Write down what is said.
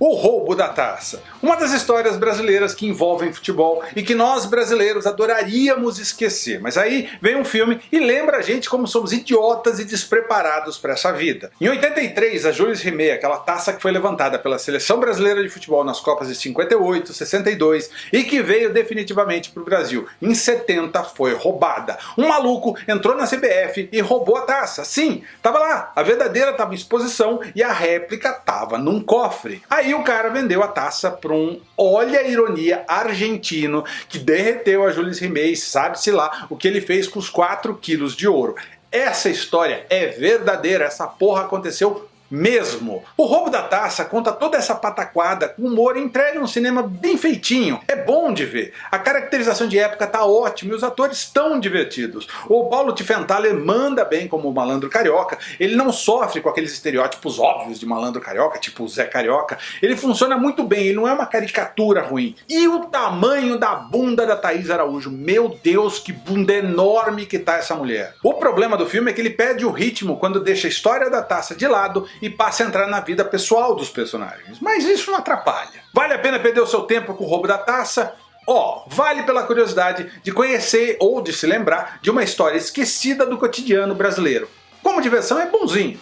O roubo da taça. Uma das histórias brasileiras que envolvem futebol e que nós brasileiros adoraríamos esquecer. Mas aí vem um filme e lembra a gente como somos idiotas e despreparados para essa vida. Em 83, a Jules Rimet, aquela taça que foi levantada pela seleção brasileira de futebol nas Copas de 58, 62 e que veio definitivamente para o Brasil, em 70 foi roubada. Um maluco entrou na CBF e roubou a taça. Sim, tava lá, a verdadeira estava em exposição e a réplica tava num cofre. Aí o cara vendeu a taça para um, olha a ironia, argentino, que derreteu a Jules Rimet, sabe-se lá o que ele fez com os 4 quilos de ouro. Essa história é verdadeira, essa porra aconteceu mesmo. O roubo da taça conta toda essa pataquada com humor entregue num cinema bem feitinho. É bom de ver. A caracterização de época tá ótima e os atores estão divertidos. O Paulo Tifenthaler manda bem como o malandro carioca. Ele não sofre com aqueles estereótipos óbvios de malandro carioca, tipo o Zé Carioca. Ele funciona muito bem, ele não é uma caricatura ruim. E o tamanho da bunda da Thaís Araújo. Meu Deus, que bunda enorme que tá essa mulher. O problema do filme é que ele perde o ritmo quando deixa a história da taça de lado e passa a entrar na vida pessoal dos personagens. Mas isso não atrapalha. Vale a pena perder o seu tempo com o roubo da taça? Ó, oh, vale pela curiosidade de conhecer ou de se lembrar de uma história esquecida do cotidiano brasileiro. Como diversão é bonzinho.